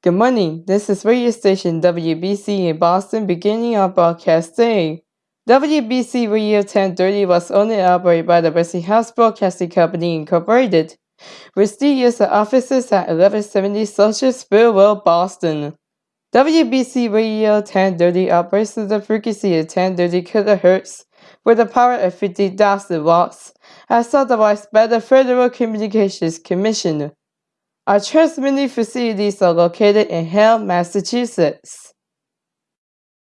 Good morning. This is radio station WBZ in Boston beginning our broadcast day. WBZ Radio 1030 was owned and operated by the Westinghouse Broadcasting Company Incorporated, with studios and offices at 1170 Social Spur Boston. WBZ Radio 1030 operates at the frequency of 1030 kHz with a power of 50,000 watts, as authorized by the Federal Communications Commission. Our transmitting facilities are located in Hull, Massachusetts.